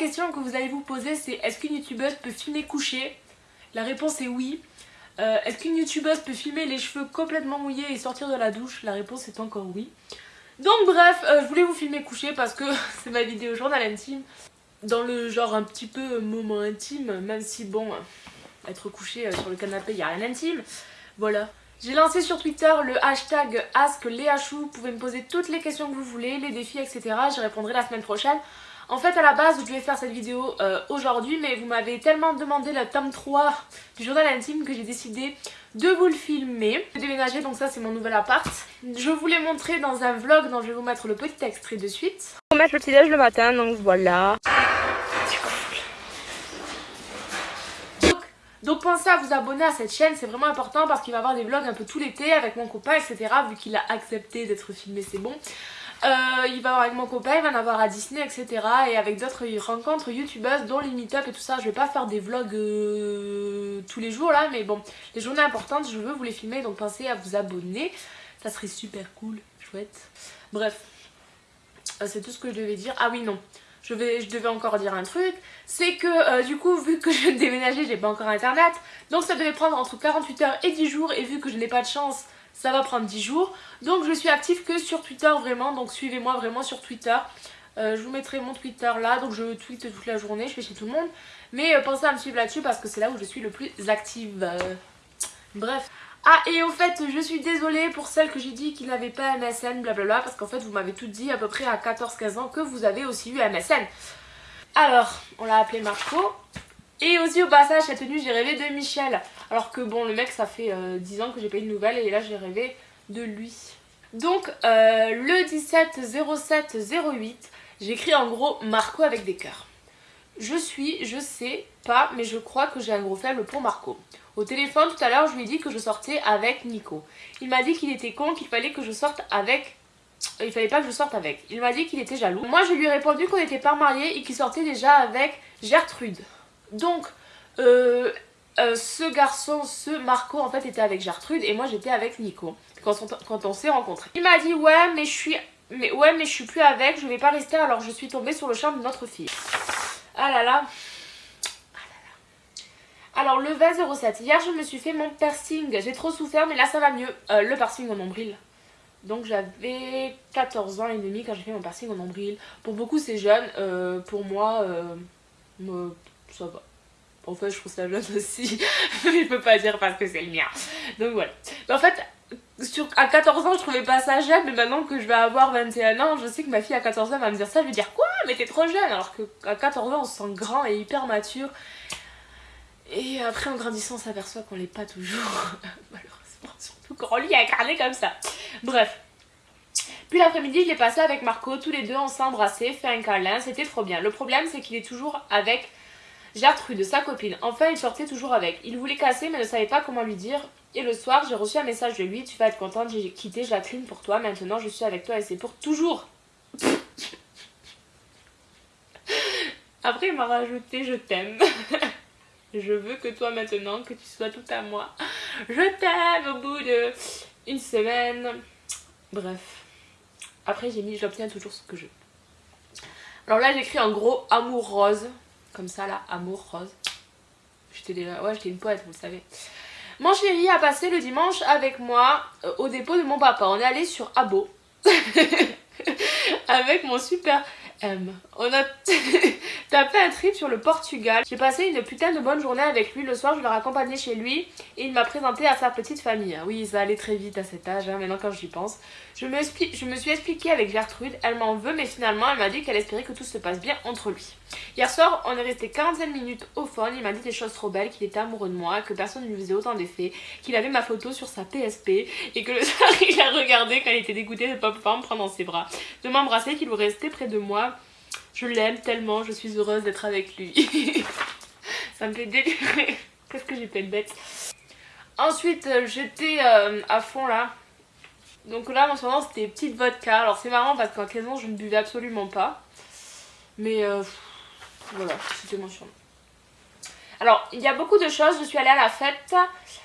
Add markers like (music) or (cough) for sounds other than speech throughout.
question que vous allez vous poser c'est est-ce qu'une youtubeuse peut filmer coucher La réponse est oui. Euh, est-ce qu'une youtubeuse peut filmer les cheveux complètement mouillés et sortir de la douche? La réponse est encore oui. Donc bref, euh, je voulais vous filmer coucher parce que (laughs) c'est ma vidéo journal intime. Dans le genre un petit peu moment intime, même si bon, être couché euh, sur le canapé, il n'y a rien d'intime. Voilà. J'ai lancé sur Twitter le hashtag AskLeaChou. Vous pouvez me poser toutes les questions que vous voulez, les défis, etc. J'y répondrai la semaine prochaine. En fait, à la base, je devais faire cette vidéo euh, aujourd'hui, mais vous m'avez tellement demandé le tome 3 du journal intime que j'ai décidé de vous le filmer. Je vais déménager, donc ça c'est mon nouvel appart. Je vous l'ai montré dans un vlog dont je vais vous mettre le petit extrait de suite. On mettre le petit déj le matin, donc voilà. Donc pensez à vous abonner à cette chaîne, c'est vraiment important parce qu'il va y avoir des vlogs un peu tout l'été avec mon copain, etc. Vu qu'il a accepté d'être filmé, c'est bon. Euh, il va avoir avec mon copain, il va en avoir à Disney, etc. Et avec d'autres rencontres youtubeuses, dont les meet-up et tout ça. Je vais pas faire des vlogs euh, tous les jours là, mais bon, les journées importantes, je veux vous les filmer, donc pensez à vous abonner. Ça serait super cool, chouette. Bref, euh, c'est tout ce que je devais dire. Ah oui, non je, je devais encore dire un truc, c'est que du coup vu que je viens de déménager j'ai pas encore internet, donc ça devait prendre entre 48 heures et 10 jours et vu que je n'ai pas de chance ça va prendre 10 jours, donc je suis active que sur Twitter vraiment, donc suivez-moi vraiment sur Twitter, euh, je vous mettrai mon Twitter là, donc je tweete toute la journée, je fais chez tout le monde, mais euh, pensez à me suivre là-dessus parce que c'est là où je suis le plus active. Bref. Ah et au fait je suis désolée pour celles que j'ai dit qui n'avaient pas MSN blablabla parce qu'en fait vous m'avez tout dit à peu près à 14-15 ans que vous avez aussi eu MSN. Alors on l'a appelé Marco. Et aussi au passage cette tenue j'ai rêvé de Michel alors que bon le mec ça fait 10 euh, ans que j'ai pas eu de nouvelles et là j'ai rêvé de lui. Donc euh, le 17 07 08 j'écris en gros Marco avec des cœurs. Je suis, je sais pas, mais je crois que j'ai un gros faible pour Marco. Au téléphone tout à l'heure, je lui ai dit que je sortais avec Nico. Il m'a dit qu'il était con, qu'il fallait que je sorte avec... Euh, il fallait pas que je sorte avec. Il m'a dit qu'il était jaloux. Moi, je lui ai répondu qu'on n'était pas mariés et qu'il sortait déjà avec Gertrude. Donc, euh, euh, ce garçon, ce Marco, en fait, était avec Gertrude et moi, j'étais avec Nico quand on, s'est rencontrés. Il m'a dit, ouais, mais je suis... Mais ouais, mais je suis plus avec, je vais pas rester, alors je suis tombée sur le charme de notre fille. Ah là là, alors le 20-07, hier je me suis fait mon piercing, j'ai trop souffert mais là ça va mieux, euh, le piercing au nombril. Donc j'avais 14 ans et demi quand j'ai fait mon piercing au nombril. Pour beaucoup c'est jeune, euh, pour moi ça va. En fait je trouve ça jeune aussi, mais (laughs) je peux pas dire parce que c'est le mien. Donc voilà. Mais en fait sur, à 14 ans je trouvais pas ça jeune mais maintenant que je vais avoir 21 ans je sais que ma fille à 14 ans va me dire ça je vais dire quoi? Mais t'es trop jeune alors qu'à 14 ans on se sent grand et hyper mature et après en grandissant on s'aperçoit qu'on l'est pas toujours, (laughs) malheureusement, surtout quand on lui a incarné comme ça. Bref. Puis l'après-midi, je l'ai passé avec Marco, tous les deux on s'est embrassés, fait un câlin, c'était trop bien. Le problème c'est qu'il est toujours avec Gertrude, sa copine. Enfin, il sortait toujours avec. Il voulait casser mais ne savait pas comment lui dire. Et le soir, j'ai reçu un message de lui, tu vas être contente, j'ai quitté Jacqueline pour toi, maintenant je suis avec toi et c'est pour toujours. (laughs) Après, il m'a rajouté je t'aime. (laughs) Je veux que toi maintenant, que tu sois tout à moi. Je t'aime au bout de une semaine. Bref. Après j'ai mis j'obtiens toujours ce que je veux. Alors là j'écris en gros amour rose. Comme ça là, amour rose. J'étais déjà... Ouais j'étais une poète vous le savez. Mon chéri a passé le dimanche avec moi euh, au dépôt de mon papa. On est allé sur Abo. (laughs) avec mon super M. On a (laughs) tapé un trip sur le Portugal. J'ai passé une putain de bonne journée avec lui. Le soir, je l'ai raccompagné chez lui et il m'a présenté à sa petite famille. Oui, ça allait très vite à cet âge, hein, maintenant quand j'y pense. Je me, je me suis expliquée avec Gertrude. Elle m'en veut, mais finalement, elle m'a dit qu'elle espérait que tout se passe bien entre lui. Hier soir, on est resté 45 minutes au phone. Il m'a dit des choses trop belles, qu'il était amoureux de moi, que personne ne lui faisait autant d'effets, qu'il avait ma photo sur sa PSP et que le (laughs) soir, il a regardé quand il était dégoûté de pas pouvoir me prendre dans ses bras, de m'embrasser, qu'il voulait rester près de moi je l'aime tellement, je suis heureuse d'être avec lui. (laughs) ça me fait délirer. (laughs) Qu'est-ce que j'ai fait de bête? Ensuite, euh, j'étais euh, à fond là. Donc là, en ce moment, c'était petite vodka. Alors c'est marrant parce qu'en 15 ans, je ne buvais absolument pas. Mais euh, voilà, c'était mon. Alors, il y a beaucoup de choses. Je suis allée à la fête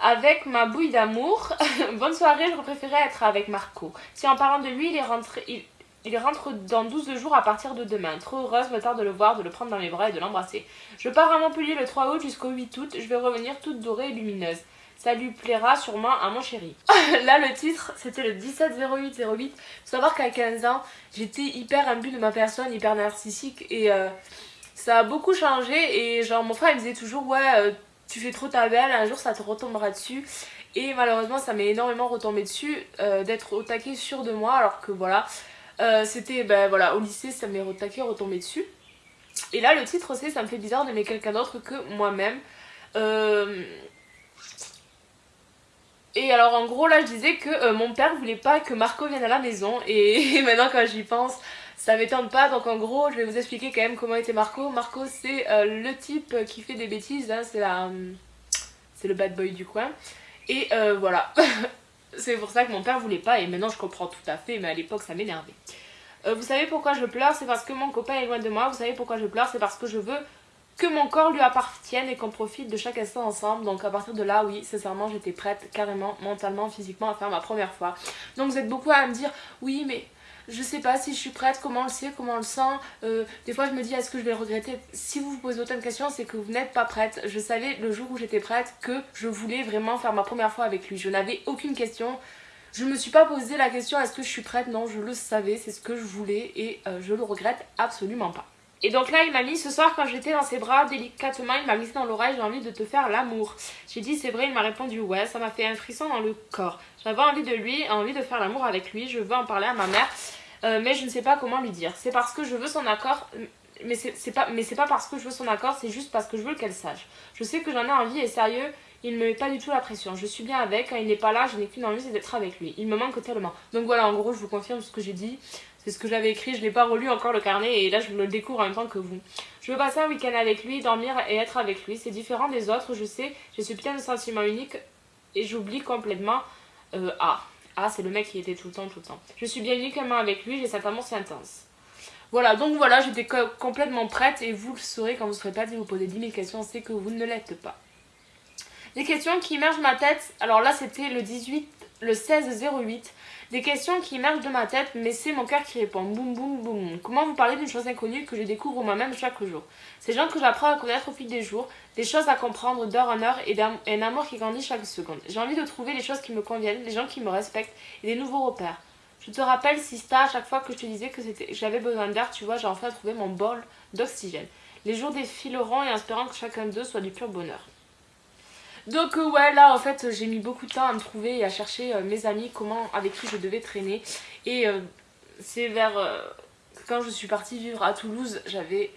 avec ma bouille d'amour. (laughs) Bonne soirée, je préférais être avec Marco. Si en parlant de lui, il est rentré... Il rentre dans 12 jours à partir de demain. Trop heureuse, me tarde de le voir, de le prendre dans mes bras et de l'embrasser. Je pars à Montpellier le 3 août jusqu'au 8 août. Je vais revenir toute dorée et lumineuse. Ça lui plaira sûrement à mon chéri. (laughs) Là, le titre, c'était le 170808. 08. Faut savoir qu'à 15 ans, j'étais hyper imbue de ma personne, hyper narcissique. Et euh, ça a beaucoup changé. Et genre, mon frère, il disait toujours, ouais, euh, tu fais trop ta belle, un jour ça te retombera dessus. Et malheureusement, ça m'est énormément retombé dessus euh, d'être au taquet sûr de moi. Alors que voilà, euh, c'était, ben voilà, au lycée, ça m'est retaqué, retombé dessus. Et là, le titre aussi, ça me fait bizarre d'aimer quelqu'un d'autre que moi-même. Et alors, en gros, là, je disais que mon père voulait pas que Marco vienne à la maison. Et, (laughs) maintenant, quand j'y pense, ça m'étonne pas. Donc, en gros, je vais vous expliquer quand même comment était Marco. Marco, c'est le type qui fait des bêtises. Hein, c'est la... C'est le bad boy du coin. Et voilà. (laughs) C'est pour ça que mon père voulait pas et maintenant je comprends tout à fait, mais à l'époque ça m'énervait. Euh, vous savez pourquoi je pleure? C'est parce que mon copain est loin de moi. Vous savez pourquoi je pleure? C'est parce que je veux que mon corps lui appartienne et qu'on profite de chaque instant ensemble. Donc à partir de là, oui, sincèrement, j'étais prête carrément, mentalement, physiquement à faire ma première fois. Donc vous êtes beaucoup à me dire, oui, mais je sais pas si je suis prête, comment on le sait, comment on le sent. Euh, des fois je me dis est-ce que je vais regretter? Si vous vous posez autant de questions, c'est que vous n'êtes pas prête. Je savais le jour où j'étais prête que je voulais vraiment faire ma première fois avec lui. Je n'avais aucune question. Je me suis pas posé la question est-ce que je suis prête? Non, je le savais, c'est ce que je voulais et euh, je le regrette absolument pas. Et donc là, il m'a mis ce soir quand j'étais dans ses bras, délicatement, il m'a mis dans l'oreille, j'ai envie de te faire l'amour. J'ai dit c'est vrai, il m'a répondu ouais, ça m'a fait un frisson dans le corps. J'avais envie de lui, envie de faire l'amour avec lui, je veux en parler à ma mère. Euh, mais je ne sais pas comment lui dire. C'est parce que je veux son accord, mais c'est pas, pas parce que je veux son accord, c'est juste parce que je veux qu'elle sache. Je sais que j'en ai envie et sérieux, il ne me met pas du tout la pression. Je suis bien avec, quand il n'est pas là, je n'ai qu'une envie, c'est d'être avec lui. Il me manque tellement. Donc voilà, en gros, je vous confirme ce que j'ai dit. C'est ce que j'avais écrit, je n'ai pas relu encore le carnet et là je le découvre en même temps que vous. Je veux passer un week-end avec lui, dormir et être avec lui. C'est différent des autres, je sais, j'ai ce putain de sentiment unique et j'oublie complètement euh, Ah. Ah, c'est le mec qui était tout le temps, tout le temps. Je suis bien uniquement avec lui, j'ai cet amour si intense. Voilà, donc voilà, j'étais complètement prête et vous le saurez quand vous serez prête et vous posez 10 000 questions, c'est que vous ne l'êtes pas. Les questions qui émergent ma tête, alors là c'était le 18, le 16 08. Des questions qui émergent de ma tête, mais c'est mon cœur qui répond. Boum, boum, boum. Comment vous parler d'une chose inconnue que je découvre moi-même chaque jour? Ces gens que j'apprends à connaître au fil des jours, des choses à comprendre d'heure en heure et un amour qui grandit chaque seconde. J'ai envie de trouver les choses qui me conviennent, les gens qui me respectent et des nouveaux repères. Je te rappelle, Sista, à chaque fois que je te disais que j'avais besoin d'air, tu vois, j'ai enfin trouvé mon bol d'oxygène. Les jours défileront et espérant que chacun d'eux soit du pur bonheur. Donc euh, ouais là en fait j'ai mis beaucoup de temps à me trouver et à chercher euh, mes amis comment avec qui je devais traîner et euh, c'est vers quand je suis partie vivre à Toulouse j'avais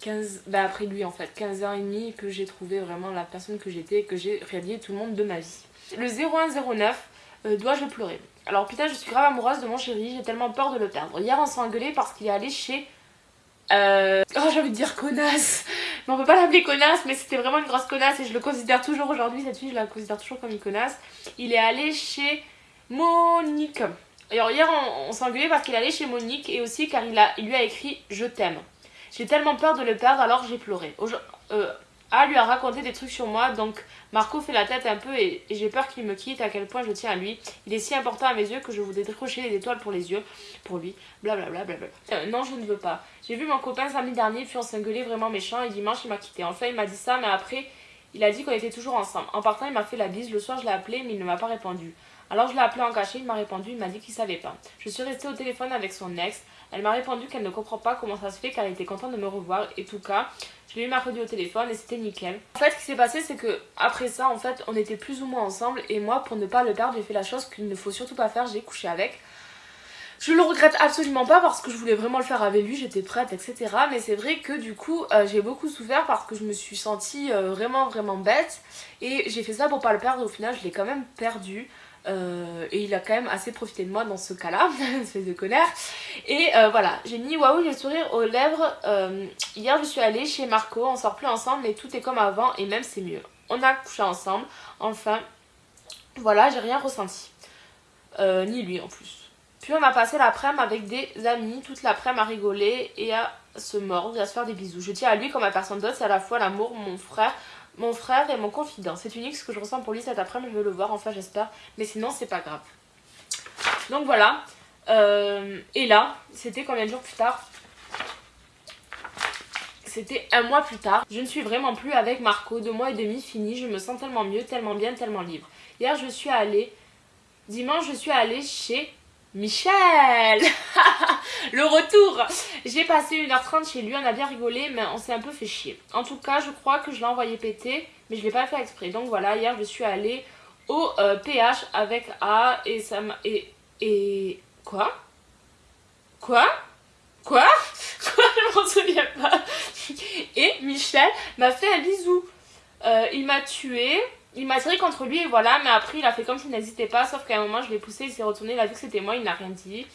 15 bah après lui en fait 15 ans et demi que j'ai trouvé vraiment la personne que j'étais et que j'ai rallié tout le monde de ma vie. Le 0109 dois-je pleurer? Alors putain je suis grave amoureuse de mon chéri j'ai tellement peur de le perdre. Hier on s'est engueulé parce qu'il est allé chez euh... Oh j'ai envie de dire connasse mais on peut pas l'appeler connasse, mais c'était vraiment une grosse connasse et je le considère toujours aujourd'hui, cette fille, je la considère toujours comme une connasse. Il est allé chez Monique. Alors hier, on, s'est engueulé parce qu'il allé chez Monique et aussi car il lui a écrit « Je t'aime ». J'ai tellement peur de le perdre alors j'ai pleuré. Euh, a lui a raconté des trucs sur moi, donc Marco fait la tête un peu et, j'ai peur qu'il me quitte, à quel point je tiens à lui. Il est si important à mes yeux que je voudrais décrocher des étoiles pour les yeux, pour lui, blablabla. Bla bla bla. Euh, non, je ne veux pas. J'ai vu mon copain samedi dernier, puis on s'engueulait vraiment méchant et dimanche il m'a quitté. Enfin, il m'a dit ça, mais après, il a dit qu'on était toujours ensemble. En partant, il m'a fait la bise. Le soir, je l'ai appelé, mais il ne m'a pas répondu. Alors je l'ai appelé en cachet, il m'a répondu, il m'a dit qu'il savait pas. Je suis restée au téléphone avec son ex. Elle m'a répondu qu'elle ne comprend pas comment ça se fait, qu'elle était contente de me revoir. Et tout cas, je l'ai eu mercredi au téléphone et c'était nickel. En fait, ce qui s'est passé, c'est que après ça, en fait, on était plus ou moins ensemble. Et moi, pour ne pas le perdre, j'ai fait la chose qu'il ne faut surtout pas faire. J'ai couché avec. Je le regrette absolument pas parce que je voulais vraiment le faire avec lui, j'étais prête, etc. Mais c'est vrai que du coup, euh, j'ai beaucoup souffert parce que je me suis sentie euh, vraiment, vraiment bête. Et j'ai fait ça pour pas le perdre. Au final, je l'ai quand même perdu. Euh, et il a quand même assez profité de moi dans ce cas-là, (laughs) espèce de connard. Et euh, voilà, j'ai mis waouh, j'ai le sourire aux lèvres. Euh, hier, je suis allée chez Marco, on sort plus ensemble, mais tout est comme avant et même c'est mieux. On a couché ensemble, enfin. Voilà, j'ai rien ressenti. ni lui en plus. Puis on a passé l'après-midi avec des amis, toute l'après-midi à rigoler et à se mordre et à se faire des bisous. Je tiens à lui comme à personne d'autre, c'est à la fois l'amour, mon frère, mon frère est mon confident. C'est unique ce que je ressens pour lui cet après-midi, je veux le voir, enfin j'espère. Mais sinon, c'est pas grave. Donc voilà. Euh, et là, c'était combien de jours plus tard? C'était un mois plus tard. Je ne suis vraiment plus avec Marco. Deux mois et demi fini. Je me sens tellement mieux, tellement bien, tellement libre. Hier, je suis allée... Dimanche, je suis allée chez Michel (laughs) Le retour J'ai passé 1h30 chez lui, on a bien rigolé, mais on s'est un peu fait chier. En tout cas, je crois que je l'ai envoyé péter, mais je l'ai pas fait exprès. Donc voilà, hier, je suis allée au PH euh, avec A et ça m'a... Et, et... Quoi? Quoi? Quoi? (laughs) Quoi? Je m'en souviens pas. Et Michel m'a fait un bisou. Euh, il m'a tué. Il m'a tiré contre lui voilà, mais après il a fait comme s'il n'hésitait pas, sauf qu'à un moment je l'ai poussé, il s'est retourné, il a vu que c'était moi, il n'a rien dit.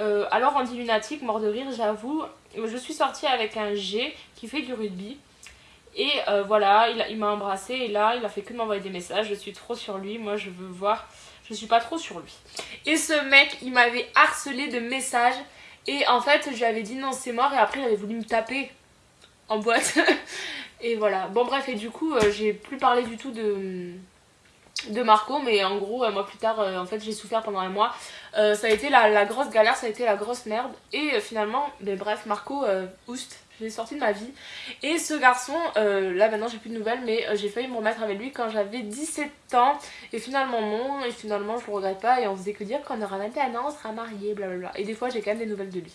Euh, alors on dit lunatique, mort de rire, j'avoue. Je suis sortie avec un G qui fait du rugby. Et euh, voilà, il, m'a embrassé et là, il a fait que de m'envoyer des messages. Je suis trop sur lui, moi je veux voir. Je suis pas trop sur lui. Et ce mec, il m'avait harcelé de messages. Et en fait, je lui avais dit non, c'est mort. Et après, il avait voulu me taper en boîte. (laughs) et voilà. Bon, bref, et du coup, euh, j'ai plus parlé du tout de de Marco mais en gros un mois plus tard en fait j'ai souffert pendant un mois ça a été la, grosse galère ça a été la grosse merde et finalement mais bref Marco oust je l'ai sorti de ma vie. Et ce garçon, euh, là maintenant j'ai plus de nouvelles, mais euh, j'ai failli me remettre avec lui quand j'avais 17 ans. Et finalement non, et finalement je le regrette pas. Et on faisait que dire qu'on aura 21 ans, on sera mariés, blablabla. Et des fois j'ai quand même des nouvelles de lui.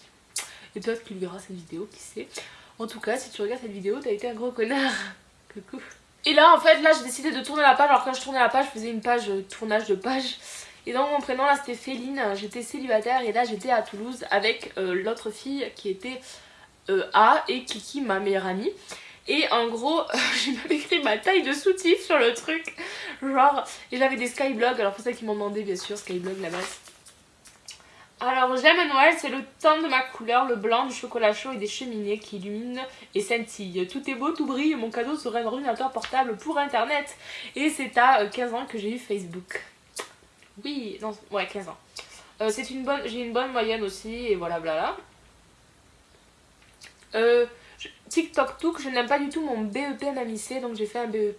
Et peut-être qu'il verra cette vidéo, qui sait. En tout cas, si tu regardes cette vidéo, t'as été un gros connard. (laughs) Coucou. Et là en fait, là j'ai décidé de tourner la page. Alors quand je tournais la page, je faisais une page euh, tournage de page. Et dans mon prénom là c'était Féline, j'étais célibataire et là j'étais à Toulouse avec l'autre fille qui était euh, A et Kiki, ma meilleure amie. Et en gros, (laughs) j'ai même écrit ma taille de soutif sur le truc. Genre, et j'avais des skyblogs, alors pour ça qui m'ont demandé bien sûr, skyblog la base. Alors j'aime Noël, c'est le temps de ma couleur, le blanc, du chocolat chaud et des cheminées qui illuminent et scintillent. Tout est beau, tout brille, mon cadeau serait un ordinateur portable pour internet. Et c'est à 15 euh, ans que j'ai eu Facebook. Oui, non, ouais 15 ans. Euh, c'est une bonne, j'ai une bonne moyenne aussi et voilà blabla. Euh, TikTok Took, je n'aime pas du tout mon BEP MMIC, donc j'ai fait un BEP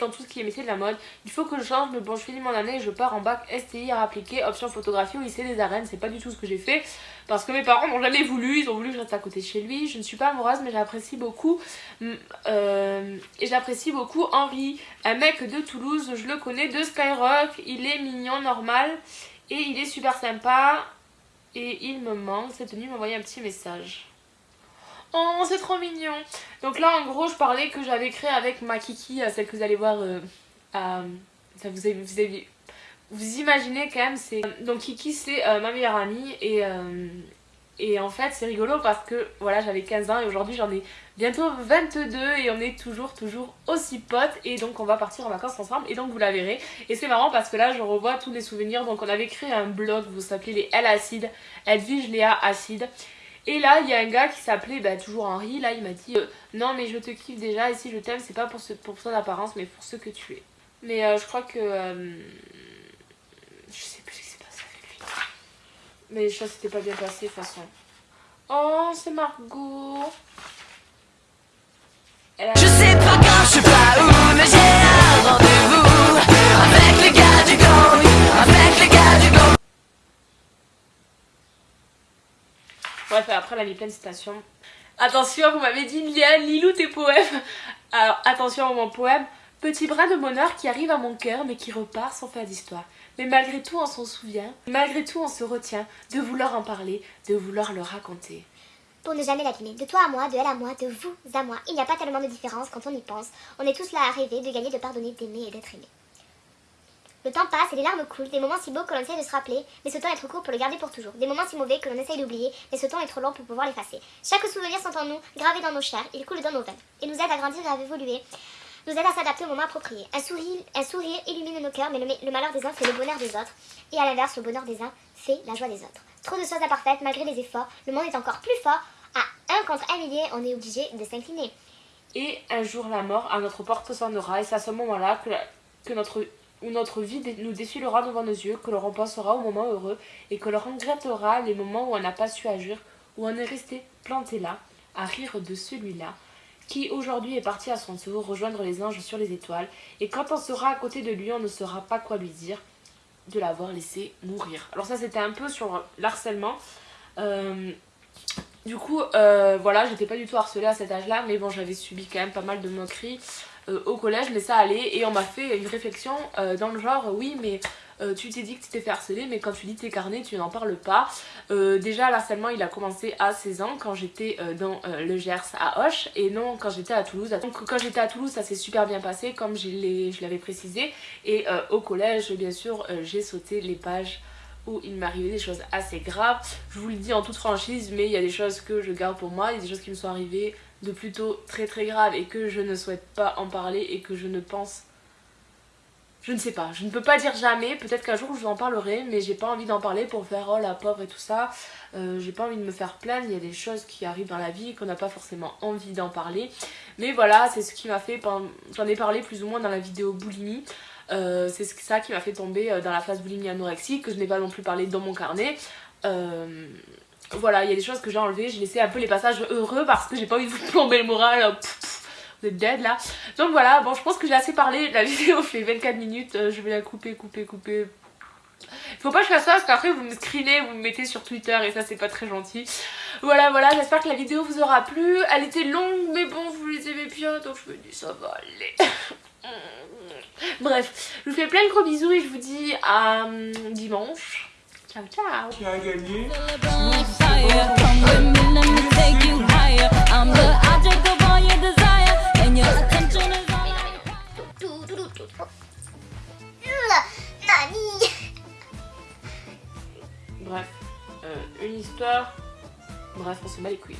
dans tout ce qui est métier de la mode. Il faut que je change, mais bon, je finis mon année et je pars en bac STI à appliquer, option photographie au lycée des arènes. C'est pas du tout ce que j'ai fait, parce que mes parents n'ont jamais voulu, ils ont voulu que je reste à côté de chez lui. Je ne suis pas amoureuse, mais j'apprécie beaucoup, mm, euh, et j'apprécie beaucoup Henri, un mec de Toulouse, je le connais, de Skyrock. Il est mignon, normal, et il est super sympa, et il me manque. Cette nuit, m'a envoyé un petit message. Oh, c'est trop mignon Donc là, en gros, je parlais que j'avais créé avec ma Kiki, euh, celle que vous allez voir... Euh, ça vous, vous, imaginez quand même, c'est... Donc Kiki, c'est euh, ma meilleure amie et... et en fait, c'est rigolo parce que voilà, j'avais 15 ans et aujourd'hui j'en ai bientôt 22 et on est toujours, toujours aussi potes. Et donc, on va partir en vacances ensemble et donc vous la verrez. Et c'est marrant parce que là, je revois tous les souvenirs. Donc, on avait créé un blog, vous s'appelez les L Acide, Edwige Léa Acide. Et là, il y a un gars qui s'appelait bah, toujours Henri. Là, il m'a dit euh, Non, mais je te kiffe déjà. Et si je t'aime, c'est pas pour, pour ton apparence, mais pour ce que tu es. Mais euh, je crois que. Euh, je sais plus ce qui s'est passé avec lui. Mais que c'était pas bien passé de toute façon. Oh, c'est Margot. Je sais Attention, vous m'avez dit Liane, Lilou tes poèmes. Alors attention à mon poème. Petit brin de bonheur qui arrive à mon cœur mais qui repart sans faire d'histoire. Mais malgré tout on s'en souvient, malgré tout on se retient de vouloir en parler, de vouloir le raconter. Pour ne jamais l'abîmer, de toi à moi, de elle à moi, de vous à moi, il n'y a pas tellement de différence quand on y pense. On est tous là à rêver de gagner, de pardonner, d'aimer et d'être aimé. Le temps passe et les larmes coulent, des moments si beaux que l'on essaie de se rappeler, mais ce temps est trop court pour le garder pour toujours. Des moments si mauvais que l'on essaye d'oublier, mais ce temps est trop long pour pouvoir l'effacer. Chaque souvenir sont en nous, gravés dans nos chairs, ils coulent dans nos veines, et nous aident à grandir et à évoluer, nous aident à s'adapter au moment approprié. Un sourire, un sourire illumine nos cœurs, mais le, malheur des uns fait le bonheur des autres, et à l'inverse, le bonheur des uns fait la joie des autres. Trop de choses imparfaites, malgré les efforts, le monde est encore plus fort. À un contre un millier, on est obligé de s'incliner. Et un jour, la mort à notre porte sonnera, et c'est à ce moment-là que, que notre où notre vie nous défilera devant nos yeux, que l'on repensera au moment heureux et que l'on regrettera les moments où on n'a pas su agir, où on est resté planté là, à rire de celui-là, qui aujourd'hui est parti à son tour rejoindre les anges sur les étoiles, et quand on sera à côté de lui, on ne saura pas quoi lui dire, de l'avoir laissé mourir. Alors ça c'était un peu sur l'harcèlement. Euh, du coup, euh, voilà, j'étais pas du tout harcelée à cet âge-là, mais bon, j'avais subi quand même pas mal de moqueries euh, au collège, mais ça allait. Et on m'a fait une réflexion dans le genre, oui, mais tu t'es dit que tu t'es fait mais quand tu lis tes carnets, tu n'en parles pas. déjà, l'harcèlement, il a commencé à 16 ans, quand j'étais dans le Gers à Hoche, et non quand j'étais à Toulouse. Donc quand j'étais à Toulouse, ça s'est super bien passé, comme je l'avais précisé. Et au collège, bien sûr, j'ai sauté les pages où il m'arrivait des choses assez graves. Je vous le dis en toute franchise, mais il y a des choses que je garde pour moi, il y a des choses qui me sont arrivées de plutôt très très graves et que je ne souhaite pas en parler et que je ne pense... Je ne sais pas, je ne peux pas dire jamais, peut-être qu'un jour je vous en parlerai, mais j'ai pas envie d'en parler pour faire oh la pauvre et tout ça. Euh, j'ai pas envie de me faire plaindre, il y a des choses qui arrivent dans la vie qu'on n'a pas forcément envie d'en parler. Mais voilà, c'est ce qui m'a fait, j'en ai parlé plus ou moins dans la vidéo boulimie. Euh, c'est ça qui m'a fait tomber euh, dans la phase boulimie anorexie, que je n'ai pas non plus parlé dans mon carnet. Voilà, il y a des choses que j'ai enlevées, j'ai laissé un peu les passages heureux parce que j'ai pas envie de vous plomber le moral. vous êtes dead là. Donc voilà, bon je pense que j'ai assez parlé, la (laughs) vidéo fait 24 minutes, je vais la couper, couper, couper. Faut pas que je fasse ça parce qu'après vous me screenez, vous me mettez sur Twitter et ça c'est pas très gentil. Voilà voilà, j'espère que la vidéo vous aura plu. Elle était longue mais bon vous les aimez bien donc je me dis ça va aller. (laughs) Bref, je vous fais plein de gros bisous et je vous dis à hum, dimanche. Ciao ciao Qui a gagné? Bref, euh, une histoire. Bref, on se bat les couilles.